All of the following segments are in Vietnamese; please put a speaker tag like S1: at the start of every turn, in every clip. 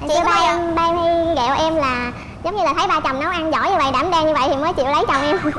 S1: Chị ba em ba em hay ghẹo em là giống như là thấy ba chồng nấu ăn giỏi như vậy đảm đang như vậy thì mới chịu lấy chồng em.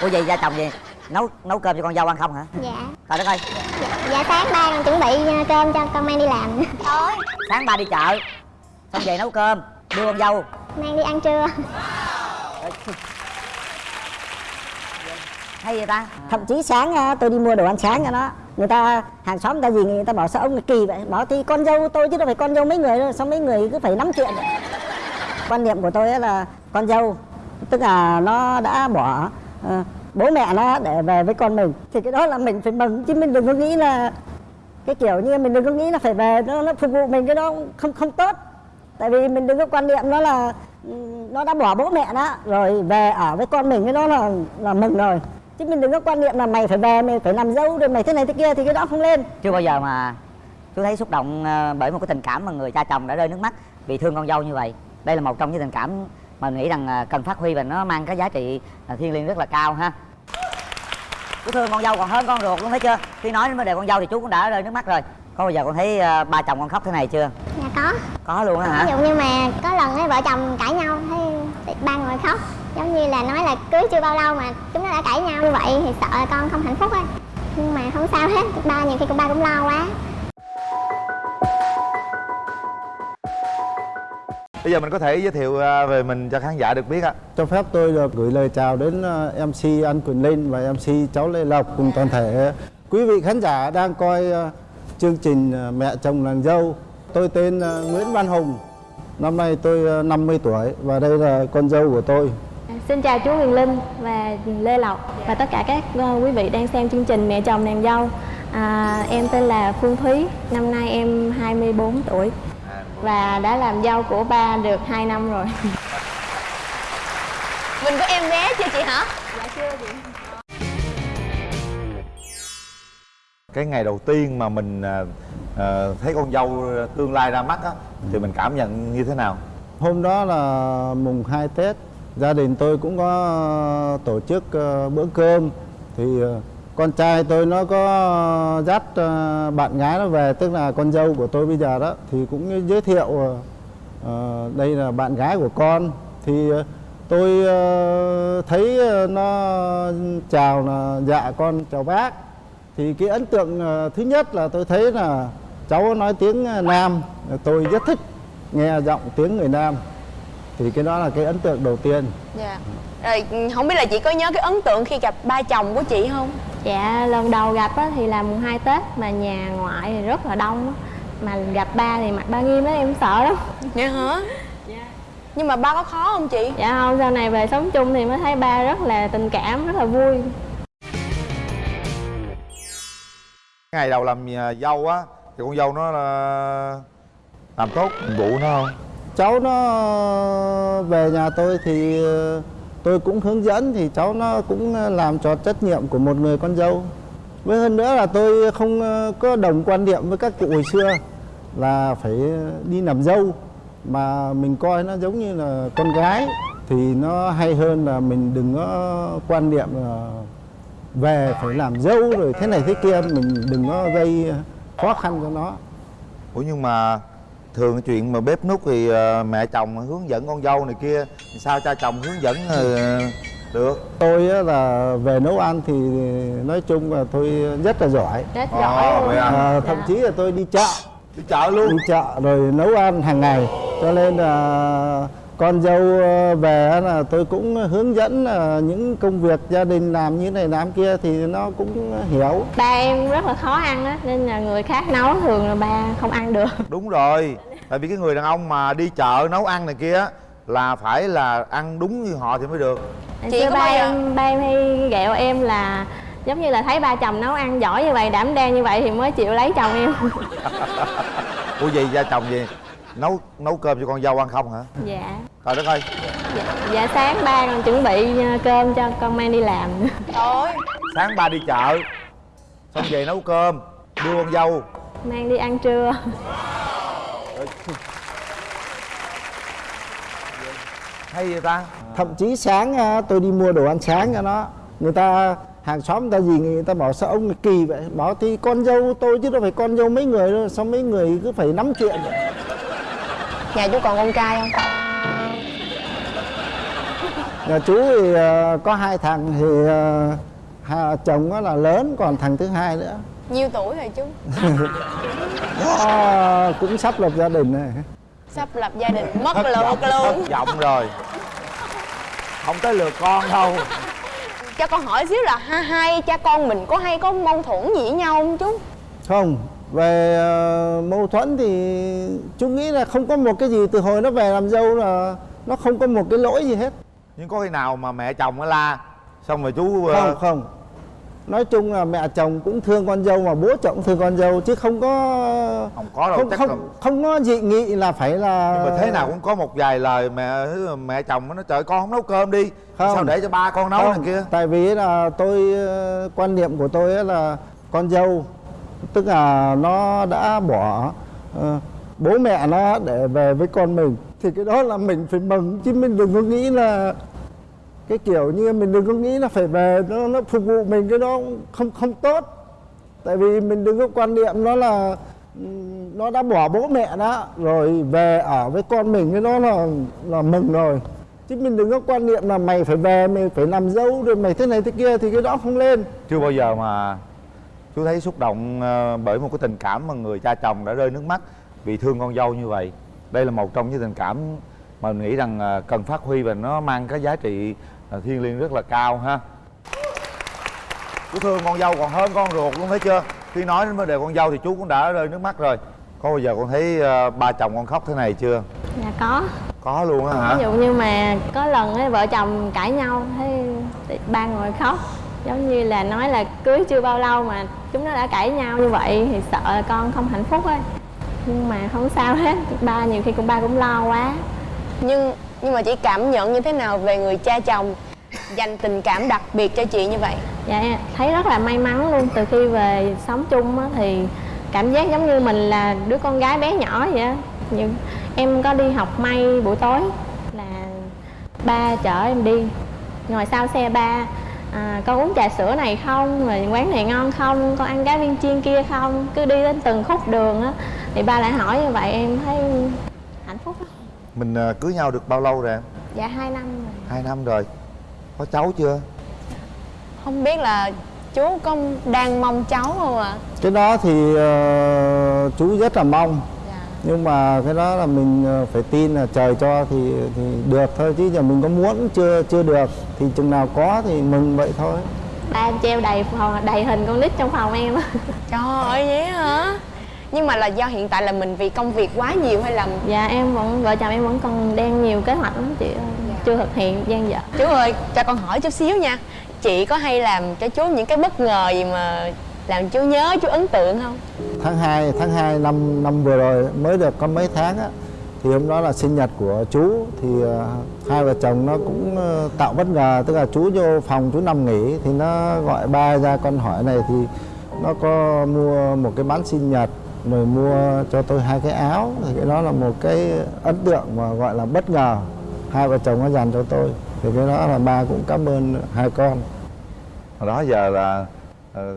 S2: Ủa vậy gia chồng gì? Nấu nấu cơm cho con dâu ăn không hả?
S1: Dạ.
S2: Trời đất ơi.
S1: Dạ, dạ sáng ba còn chuẩn bị ờ, cơm cho con mang đi làm.
S3: Thôi.
S2: Sáng ba đi chợ xong về nấu cơm đưa con dâu.
S1: Mang đi ăn trưa.
S2: Hay vậy ta?
S4: Thậm chí sáng à, tôi đi mua đồ ăn sáng cho nó người ta hàng xóm người ta gì người ta bảo sao ông kỳ vậy? Bảo thì con dâu tôi chứ đâu phải con dâu mấy người đâu sao mấy người cứ phải nắm chuyện vậy? quan niệm của tôi là con dâu tức là nó đã bỏ uh, bố mẹ nó để về với con mình thì cái đó là mình phải mừng chứ mình đừng có nghĩ là cái kiểu như mình đừng có nghĩ là phải về nó, nó phục vụ mình cái đó không không tốt. Tại vì mình đừng có quan niệm nó là ừ, nó đã bỏ bố mẹ đó rồi về ở với con mình cái đó là là mừng rồi chứ mình đừng có quan niệm là mày phải về mày phải làm dâu rồi mày thế này thế kia thì cái đó không lên.
S2: Chưa bao giờ mà chú thấy xúc động ờ, bởi một cái tình cảm mà người cha chồng đã rơi nước mắt vì thương con dâu như vậy. Đây là một trong những tình cảm mà mình nghĩ rằng ờ, cần phát huy và nó mang cái giá trị ờ, thiêng liêng rất là cao ha. Chú thương con dâu còn hơn con ruột luôn thấy chưa? Khi nói đến vấn đề con dâu thì chú cũng đã rơi nước mắt rồi. Có bao giờ con thấy ba chồng con khóc thế này chưa?
S1: Dạ có.
S2: Có luôn á
S1: ví
S2: hả
S1: dụ như mà có lần ấy vợ chồng cãi nhau thấy ba người khóc giống như là nói là cưới chưa bao lâu mà chúng nó đã cãi nhau như vậy thì sợ là con không hạnh phúc á nhưng mà không sao hết ba nhiều khi cũng ba cũng lo quá
S5: bây giờ mình có thể giới thiệu à, về mình cho khán giả được biết ạ
S6: Cho phép tôi được gửi lời chào đến ờ, MC An Quyền Linh và MC cháu Lê Lộc cùng toàn thể quý vị khán giả đang coi ờ, chương trình Mẹ chồng nàng dâu. Tôi tên Nguyễn Văn Hùng. Năm nay tôi ờ, 50 tuổi và đây là con dâu của tôi.
S7: Xin chào chú Huyền Linh và Lê Lộc và tất cả các ờ, quý vị đang xem chương trình Mẹ chồng nàng dâu. À, em tên là Phương Thúy, năm nay em 24 tuổi và đã làm dâu của ba được 2 năm rồi.
S3: mình có em bé chưa chị hả
S5: cái ngày đầu tiên mà mình à, à, thấy con dâu tương lai ra mắt á thì mình cảm nhận như thế nào
S6: Hôm đó là mùng 2 Tết, gia đình tôi cũng có ờ, tổ chức ờ, bữa cơm. Thì ờ, con trai tôi nó có dắt bạn gái nó về tức là con dâu của tôi bây giờ đó. Thì cũng giới thiệu uh, đây là bạn gái của con. Thì tôi uh, thấy nó chào là dạ con chào bác. Thì cái ấn tượng thứ nhất là tôi thấy là cháu nói tiếng Nam. Tôi rất thích nghe giọng tiếng người Nam thì cái đó là cái ấn tượng đầu tiên.
S3: Dạ. Rồi không biết là chị có nhớ cái ấn tượng khi gặp ba chồng của chị không?
S7: Dạ lần đầu gặp á, thì là mùng 2 Tết mà nhà ngoại thì rất là đông á. Mà gặp ba thì mặt ba nghiêm á em sợ lắm.
S3: dạ hả? Nhưng mà ba có khó không chị?
S7: Dạ không, sau này về sống chung thì mới thấy ba rất là tình cảm, rất là vui.
S5: ngày đầu làm à, dâu á thì con dâu nó là làm tốt nhiệm vụ nó không
S6: cháu nó về nhà tôi thì ờ, tôi cũng hướng dẫn thì cháu nó cũng làm tròn trách nhiệm của một người con dâu. Với hơn nữa là tôi không ờ, có đồng quan điểm với các cụ hồi xưa là phải đi làm dâu, mà mình coi nó giống như là con gái thì nó hay hơn là mình đừng có quan niệm là về phải làm dâu rồi thế này thế kia, mình đừng có gây khó khăn cho nó.
S5: Ủa nhưng mà thường cái chuyện mà bếp núc thì à, mẹ chồng hướng dẫn con dâu này kia thì sao cha chồng hướng dẫn ờ, được
S6: Tôi á là về nấu ăn thì nói chung là tôi rất là giỏi.
S7: Rất
S5: Ồ,
S7: giỏi luôn.
S5: vậy à?
S6: À, thậm chí là tôi đi chợ,
S5: đi chợ luôn
S6: đi chợ rồi nấu ăn hàng ngày. Cho nên là con dâu về á là tôi cũng hướng dẫn là những công việc gia đình làm như này làm kia thì nó cũng hiểu.
S7: Ba em rất là khó ăn á, nên là người khác nấu thường là ba không ăn được.
S5: đúng rồi tại vì cái người đàn ông mà đi chợ nấu ăn này kia á, là phải là ăn đúng như họ thì mới được
S3: Chị có
S7: ba em, ba em hay ghẹo em là giống như là thấy ba chồng nấu ăn giỏi như vậy, đảm đang như vậy thì mới chịu lấy chồng em.
S5: ủa gì gia chồng gì nấu nấu cơm cho con dâu ăn không hả
S7: dạ.
S5: trời đất ơi
S7: dạ. Dạ sáng ba còn chuẩn bị ờ, cơm cho con mang đi làm.
S3: thôi
S5: sáng ba đi chợ xong về nấu cơm đưa con dâu
S7: mang đi ăn trưa.
S5: hay vậy ta
S6: Thậm chí sáng á, tôi đi mua đồ ăn sáng cho nó. Người ta hàng xóm người ta gì người ta bảo sao ông kỳ vậy bảo thì con dâu tôi chứ đâu phải con dâu mấy người đâu sao mấy người cứ phải nắm chuyện vậy?
S3: Nhà chú còn con trai không?
S6: Nhà chú thì ờ, có hai thằng thì ờ, hai chồng nó là lớn còn thằng thứ hai nữa.
S3: Nhiêu tuổi rồi chú?
S6: Nó cũng sắp lập gia đình này.
S3: Sắp lập gia đình mất lượt luôn
S5: thất vọng rồi. Không tới lượt con đâu.
S3: Cho con hỏi xíu là hai hai cha con mình có hay có mâu thuẫn gì với nhau không chú?
S6: Không về ờ, mâu thuẫn thì chú nghĩ là không có một cái gì từ hồi nó về làm dâu là nó không có một cái lỗi gì hết.
S5: Nhưng có khi nào mà mẹ chồng nó la xong rồi chú ờ,
S6: không không. Nói chung là mẹ chồng cũng thương con dâu mà bố chồng cũng thương con dâu chứ không có
S5: không có đâu
S6: không
S5: chắc
S6: không
S5: là
S6: không có dị nghị là phải là
S5: nhưng mà thế nào cũng có một vài lời mẹ mẹ chồng nó trời con không nấu cơm đi
S6: Không.
S5: sao để cho ba con nấu
S6: Không,
S5: này kia?
S6: Tại vì là tôi ờ, quan niệm của tôi là con dâu tức là nó đã bỏ ờ, bố mẹ nó để về với con mình. Thì cái đó là mình phải mừng chứ mình đừng có nghĩ là cái kiểu như mình đừng có nghĩ là phải về nó nó phục vụ mình cái đó không không tốt. Tại vì mình đừng có quan niệm nó là nó đã bỏ bố mẹ đó rồi về ở với con mình cái đó là là mừng rồi. Chứ mình đừng có quan niệm là mày phải về mày phải làm dâu rồi mày thế này thế kia thì cái đó không lên.
S5: Chưa bao giờ mà chú thấy xúc động ờ, bởi một cái tình cảm mà người cha chồng đã rơi nước mắt vì thương con dâu như vậy. Đây là một trong những tình cảm mà mình nghĩ rằng ờ, cần phát huy và nó mang cái giá trị ờ, thiêng liêng rất là cao ha. Chú thương con dâu còn hơn con ruột luôn thấy chưa? Khi nói đến vấn đề con dâu thì chú cũng đã rơi nước mắt rồi. Có bao giờ con thấy ba chồng con khóc thế này chưa?
S7: Dạ có.
S5: Có luôn á hả?
S7: Ví dụ như mà có lần ấy vợ chồng cãi nhau thấy ba ngồi khóc. Giống như là nói là cưới chưa bao lâu mà chúng nó đã cãi nhau như vậy thì sợ là con không hạnh phúc ấy. Nhưng mà không sao hết ba nhiều khi cũng ba cũng lo quá.
S3: Nhưng nhưng mà chị cảm nhận như thế nào về người cha chồng dành tình cảm đặc biệt cho chị như vậy?
S7: Dạ thấy rất là may mắn luôn. Từ khi về sống chung á, thì cảm giác giống như mình là đứa con gái bé nhỏ vậy á. Nhưng em có đi học may buổi tối là ba chở em đi. Ngồi sau xe ba à, con uống trà sữa này không? Rồi quán này ngon không? Con ăn cá viên chiên kia không? Cứ đi đến từng khúc đường á. Thì ba lại hỏi như vậy em thấy hạnh phúc lắm.
S5: Mình ờ, cưới nhau được bao lâu rồi em?
S7: Dạ hai năm rồi.
S5: Hai năm rồi. Có cháu chưa?
S3: Không biết là chú có đang mong cháu không ạ?
S6: Cái đó thì ờ, chú rất là mong.
S3: Dạ.
S6: nhưng mà cái đó là mình ờ, phải tin là trời cho thì thì được thôi. Chứ giờ mình có muốn chưa chưa được thì chừng nào có thì mừng vậy thôi.
S7: Ba em treo đầy phòng đầy hình con nít trong phòng em
S3: trời ơi vậy hả? Nhưng mà là do hiện tại là mình vì công việc quá nhiều hay là
S7: Dạ em vẫn vợ chồng em vẫn còn đang nhiều kế hoạch lắm chị ơi. Chưa thực hiện gian dở.
S3: Chú ơi cho con hỏi chút xíu nha. Chị có hay làm cho chú những cái bất ngờ gì mà làm chú nhớ chú ấn tượng không?
S6: Tháng 2 tháng 2 năm năm vừa rồi mới được có mấy tháng á thì hôm đó là sinh nhật của chú thì ờ, hai vợ chồng nó cũng ờ, tạo bất ngờ tức là chú vô phòng chú nằm nghỉ thì nó gọi ba ra con hỏi này thì nó có mua một cái bánh sinh nhật rồi mua cho tôi hai cái áo. Thì cái đó là một cái ấn tượng mà gọi là bất ngờ. Hai vợ chồng nó dành cho tôi. Thì cái đó là ba cũng cảm ơn hai con.
S5: Hồi đó giờ là ờ,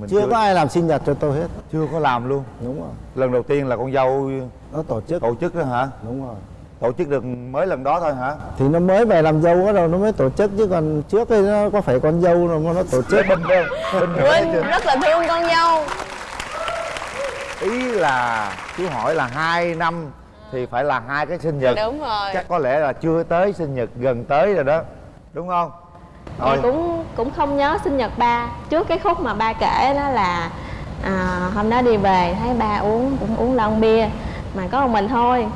S5: mình
S6: chưa có ai làm sinh nhật cho tôi hết.
S5: Chưa có làm luôn.
S6: Đúng rồi.
S5: Lần đầu tiên là con dâu
S6: nó tổ chức.
S5: tổ chức đó hả?
S6: Đúng rồi
S5: tổ chức được mới lần đó thôi hả?
S6: Thì nó mới về làm dâu bắt đầu nó mới tổ chức chứ còn trước đây nó có phải con dâu đâu mà nó tổ chức.
S5: Bình đơn bình
S3: rất là thương con dâu.
S5: Ý là chú hỏi là hai năm thì phải là hai cái sinh nhật.
S3: Đúng rồi.
S5: Chắc có lẽ là chưa tới sinh nhật gần tới rồi đó. Đúng không?
S7: Em cũng cũng không nhớ sinh nhật ba. Trước cái khúc mà ba kể đó là à, hôm đó đi về thấy ba uống cũng uống lon bia. Mà có một mình thôi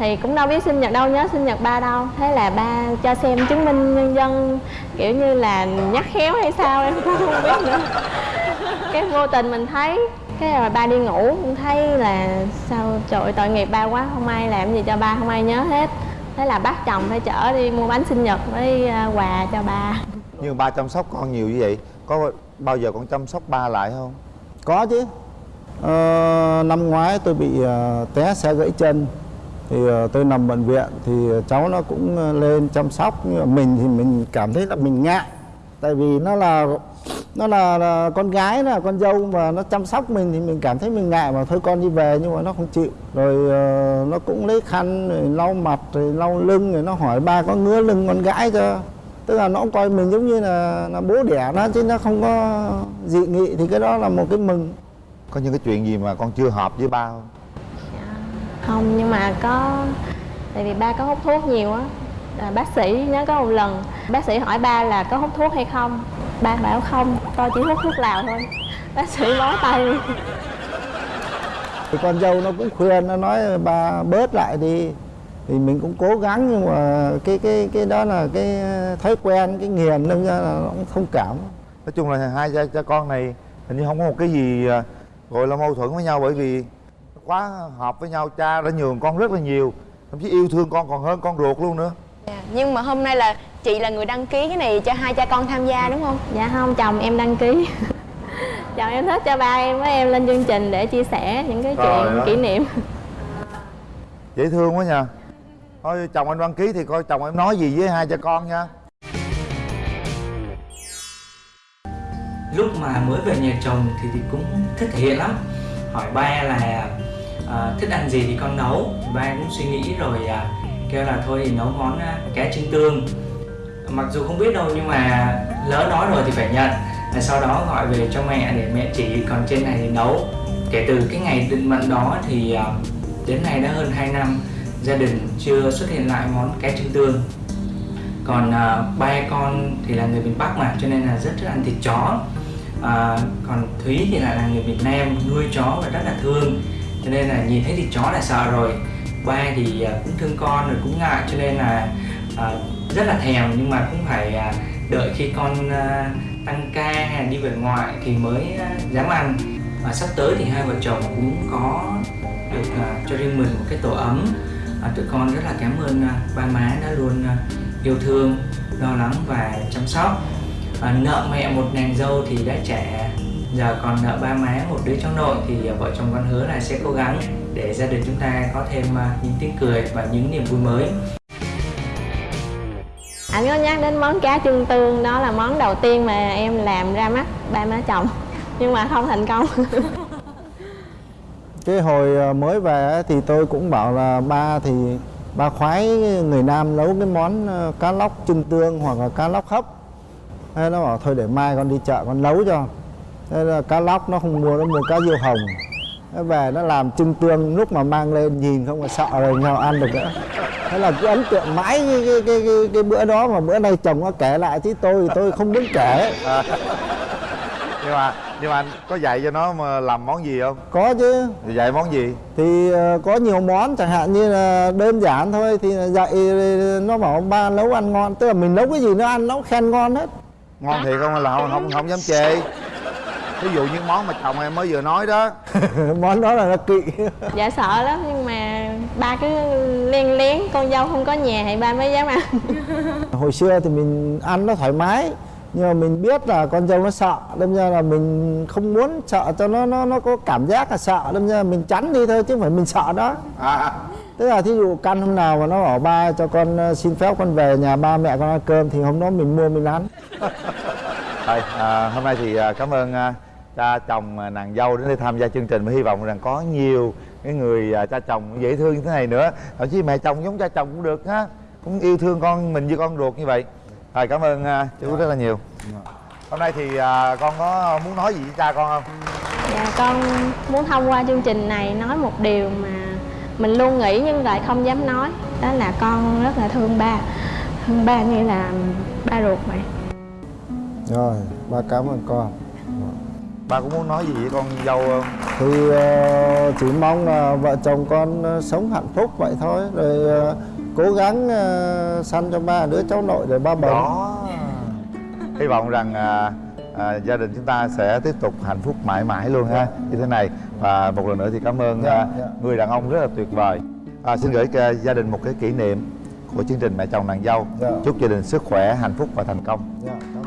S7: thì cũng đâu biết sinh nhật đâu nhớ sinh nhật ba đâu. Thế là ba cho xem chứng minh nhân dân kiểu như là nhắc khéo hay sao em cũng không biết nữa. Cái vô tình mình thấy cái rồi ba đi ngủ cũng thấy là sao trời ơi, tội nghiệp ba quá không ai làm gì cho ba không ai nhớ hết. Thế là bắt chồng phải chở đi mua bánh sinh nhật với à, quà cho ba.
S5: Nhưng ba chăm sóc con nhiều như vậy có bao giờ con chăm sóc ba lại không?
S6: Có chứ. Ờ, năm ngoái tôi bị ờ, té xe gãy chân thì ờ, tôi nằm bệnh viện thì cháu nó cũng ờ, lên chăm sóc. Nhưng mà mình thì mình cảm thấy là mình ngại. Tại vì nó là nó là, là con gái là con dâu mà nó chăm sóc mình thì mình cảm thấy mình ngại mà thôi con đi về nhưng mà nó không chịu. Rồi uh, nó cũng lấy khăn rồi lau mặt rồi lau lưng rồi nó hỏi ba có ngứa lưng con gái chưa? Tức là nó coi mình giống như là là bố đẻ nó chứ nó không có dị nghị thì cái đó là một cái mừng.
S5: Có những cái chuyện gì mà con chưa hợp với ba không?
S7: Không nhưng mà có tại vì ba có hút thuốc nhiều á. À, bác sĩ nhớ có một lần bác sĩ hỏi ba là có hút thuốc hay không? Ba bảo không tôi chỉ hút thuốc lào thôi. Bác sĩ bó tay. Luôn
S6: thì con dâu nó cũng khuyên nó nói ba bớt lại đi. Thì mình cũng cố gắng nhưng mà cái cái cái đó là cái thói quen cái nghiền nên ra là nó cũng thông cảm.
S5: Nói chung là hai cha, cha con này hình như không có một cái gì à, gọi là mâu thuẫn với nhau bởi vì quá hợp với nhau cha đã nhường con rất là nhiều thậm chí yêu thương con còn hơn con ruột luôn nữa.
S3: Dạ, nhưng mà hôm nay là chị là người đăng ký cái này cho hai cha con tham gia đúng không?
S7: Dạ không chồng em đăng ký. Chồng em thích cho ba em với em lên chương trình để chia sẻ những cái
S5: Trời
S7: chuyện
S5: ơi.
S7: kỷ niệm.
S5: Dễ thương quá nha. Thôi chồng anh đăng ký thì coi chồng em nói gì với hai cha con nha.
S8: Lúc mà mới về nhà chồng thì, thì cũng thích thể hiện lắm. Hỏi ba là à, thích ăn gì thì con nấu. Ba cũng suy nghĩ rồi à, kêu là thôi thì nấu món à, cá trứng tương. Mặc dù không biết đâu nhưng mà lỡ nói rồi thì phải nhận. Và sau đó gọi về cho mẹ để mẹ chỉ còn trên này thì nấu. Kể từ cái ngày định mệnh đó thì à, đến nay đã hơn 2 năm gia đình chưa xuất hiện lại món cá trứng tương. Còn à, ba con thì là người miền Bắc mà cho nên là rất thích ăn thịt chó. À, còn Thúy thì lại là người Việt Nam nuôi chó và rất là thương cho nên là nhìn thấy thịt chó là sợ rồi. Ba thì à, cũng thương con rồi cũng ngại cho nên là à, rất là thèm nhưng mà cũng phải à, đợi khi con à, tăng ca hay đi về ngoại thì mới à, dám ăn. Và sắp tới thì hai vợ chồng cũng có được à, cho riêng mình một cái tổ ấm. À, tụi con rất là cảm ơn à, ba má đã luôn à, yêu thương lo lắng và chăm sóc. À, nợ mẹ một nàng dâu thì đã trả giờ còn nợ ba má một đứa cháu nội thì à, vợ chồng con hứa là sẽ cố gắng để gia đình chúng ta có thêm à, những tiếng cười và những niềm vui mới.
S7: Anh có nhắc đến món cá chân tương đó là món đầu tiên mà em làm ra mắt ba má chồng. Nhưng mà không thành công.
S6: Cái hồi mới về thì tôi cũng bảo là ba thì ba khoái người nam nấu cái món cá lóc chân tương hoặc là cá lóc hấp. Thế nó bảo thôi để mai con đi chợ con nấu cho thế là cá lóc nó không mua nó mua cá diêu hồng. Nó về nó làm chân tương lúc mà mang lên nhìn không là sợ rồi nhau ăn được nữa. Thế là cứ ấn tượng mãi cái, cái, cái, cái, cái bữa đó mà bữa nay chồng nó kể lại chứ tôi thì tôi không muốn kể.
S5: Nhưng mà nhưng mà anh có dạy cho nó mà làm món gì không?
S6: Có chứ.
S5: Thì dạy món gì?
S6: Thì ờ, có nhiều món chẳng hạn như là đơn giản thôi thì dạy nó bảo ba nấu ăn ngon tức là mình nấu cái gì nó ăn nó khen ngon hết.
S5: Ngon thiệt không? Là không không, không dám chê ví dụ những món mà chồng em mới vừa nói đó.
S6: Món đó là nó kỵ
S7: dạ sợ lắm nhưng mà ba cứ len lén con dâu không có nhà thì ba mới dám ăn.
S6: Hồi xưa thì mình ăn nó thoải mái nhưng mà mình biết là con dâu nó sợ đâm ra là mình không muốn sợ cho nó nó nó có cảm giác là sợ đâm ra là mình tránh đi thôi chứ không phải mình sợ đó.
S5: À,
S6: tức là thí dụ căn hôm nào mà nó bảo ba cho con ờ, xin phép con về nhà ba mẹ con ăn cơm thì hôm đó mình mua mình ăn.
S5: Thôi, à, hôm nay thì à, cảm ơn à, cha chồng à, nàng dâu đến đây tham gia chương trình và hy vọng rằng có nhiều cái người à, cha chồng dễ thương như thế này nữa. Thậm chí mẹ chồng giống cha chồng cũng được ha cũng yêu thương con mình như con ruột như vậy. Rồi cảm ơn à, chú rất là nhiều. Hôm nay thì con có muốn nói gì với cha con không?
S7: Dạ con muốn thông qua chương trình này nói một điều mà mình luôn nghĩ nhưng lại không dám nói. Đó là con rất là thương ba. Thương ba như là ba ruột vậy
S6: rồi ba cảm ơn con
S5: ba cũng muốn nói gì với con dâu không?
S6: Thì ờ, chỉ mong là vợ chồng con ờ, sống hạnh phúc vậy thôi. Rồi ờ, cố gắng ờ, sanh cho ba đứa cháu nội để ba bầu.
S5: Đó. Hy vọng rằng à, à, gia đình chúng ta sẽ tiếp tục hạnh phúc mãi mãi luôn ha. Như thế này. Và một lần nữa thì cảm ơn
S6: Dạ, dạ.
S5: người đàn ông rất là tuyệt vời. À, xin gửi à, gia đình một cái kỷ niệm của chương trình mẹ chồng nàng dâu.
S6: Dạ.
S5: chúc gia đình sức khỏe hạnh phúc và thành công.
S6: Dạ, cảm